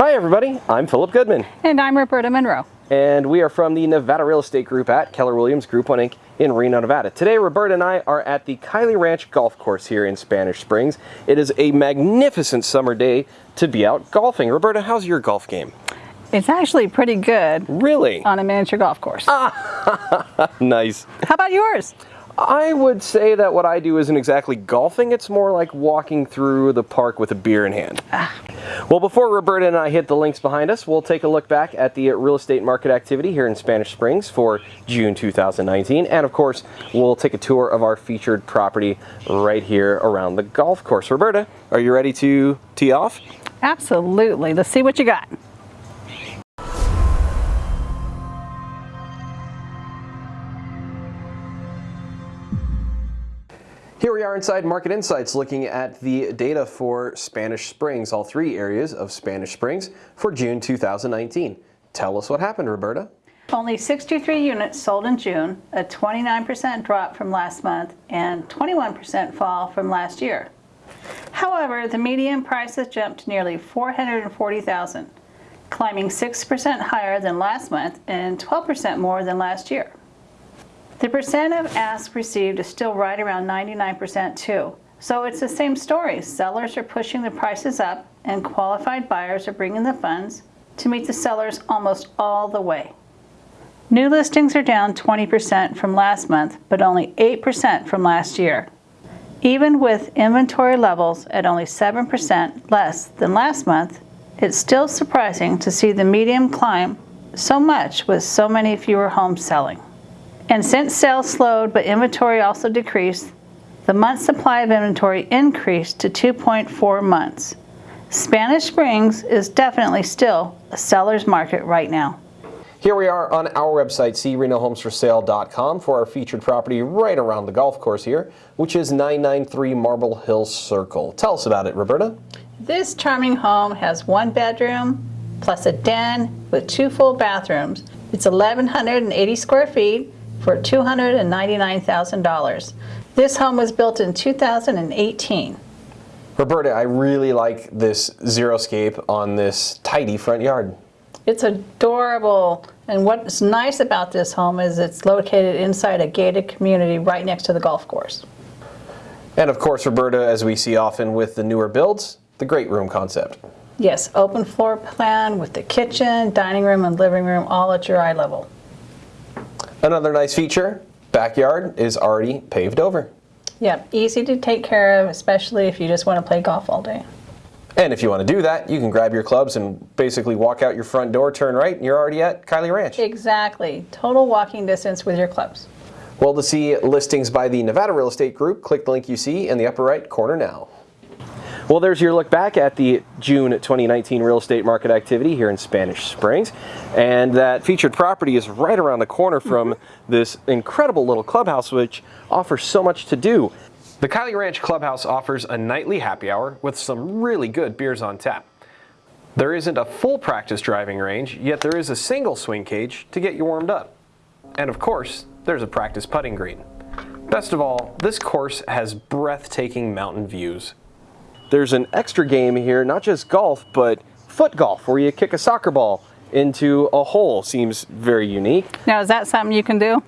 Hi everybody, I'm Philip Goodman. And I'm Roberta Monroe. And we are from the Nevada Real Estate Group at Keller Williams Group 1 Inc. in Reno, Nevada. Today, Roberta and I are at the Kiley Ranch Golf Course here in Spanish Springs. It is a magnificent summer day to be out golfing. Roberta, how's your golf game? It's actually pretty good. Really? On a miniature golf course. nice. How about yours? I would say that what I do isn't exactly golfing, it's more like walking through the park with a beer in hand. Ah. Well, before Roberta and I hit the links behind us, we'll take a look back at the real estate market activity here in Spanish Springs for June 2019. And of course, we'll take a tour of our featured property right here around the golf course. Roberta, are you ready to tee off? Absolutely. Let's see what you got. Here we are inside Market Insights looking at the data for Spanish Springs, all three areas of Spanish Springs for June 2019. Tell us what happened, Roberta. Only 63 units sold in June, a 29% drop from last month and 21% fall from last year. However, the median prices jumped to nearly 440,000, climbing 6% higher than last month and 12% more than last year. The percent of asks received is still right around 99% too. So it's the same story. Sellers are pushing the prices up and qualified buyers are bringing the funds to meet the sellers almost all the way. New listings are down 20% from last month, but only 8% from last year. Even with inventory levels at only 7% less than last month, it's still surprising to see the median climb so much with so many fewer homes selling. And since sales slowed but inventory also decreased, the month supply of inventory increased to 2.4 months. Spanish Springs is definitely still a seller's market right now. Here we are on our website, crenohomesforsale.com for our featured property right around the golf course here, which is 993 Marble Hill Circle. Tell us about it, Roberta. This charming home has one bedroom plus a den with two full bathrooms. It's 1,180 square feet for $299,000. This home was built in 2018. Roberta, I really like this xeriscape on this tidy front yard. It's adorable. And what's nice about this home is it's located inside a gated community right next to the golf course. And of course, Roberta, as we see often with the newer builds, the great room concept. Yes, open floor plan with the kitchen, dining room, and living room all at your eye level. Another nice feature, backyard is already paved over. Yep, easy to take care of, especially if you just want to play golf all day. And if you want to do that, you can grab your clubs and basically walk out your front door, turn right, and you're already at Kiley Ranch. Exactly. Total walking distance with your clubs. Well, to see listings by the Nevada Real Estate Group, click the link you see in the upper right corner now. Well, there's your look back at the June 2019 real estate market activity here in Spanish Springs. And that featured property is right around the corner mm-hmm. from this incredible little clubhouse, which offers so much to do. The Kiley Ranch Clubhouse offers a nightly happy hour with some really good beers on tap. There isn't a full practice driving range, yet there is a single swing cage to get you warmed up. And of course, there's a practice putting green. Best of all, this course has breathtaking mountain views there's an extra game here, not just golf, but foot golf, where you kick a soccer ball into a hole. Seems very unique. Now, is that something you can do?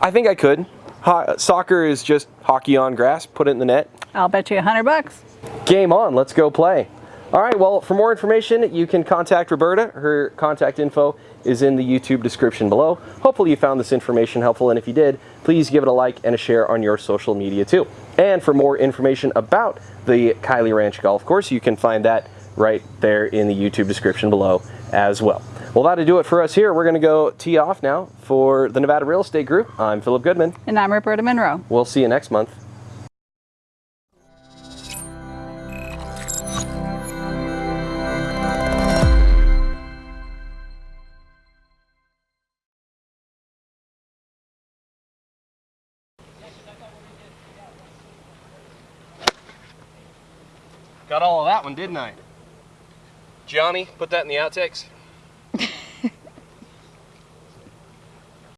I think I could. Ho soccer is just hockey on grass, put it in the net. I'll bet you a hundred bucks. Game on, let's go play. All right, well, for more information, you can contact Roberta. Her contact info is in the YouTube description below. Hopefully you found this information helpful, and if you did, please give it a like and a share on your social media too. And for more information about the Kiley Ranch Golf Course, you can find that right there in the YouTube description below as well. Well, that'll do it for us here. We're going to go tee off now for the Nevada Real Estate Group. I'm Philip Goodman. And I'm Roberta Monroe. We'll see you next month. Got all of that one, didn't I? Johnny, put that in the outtakes.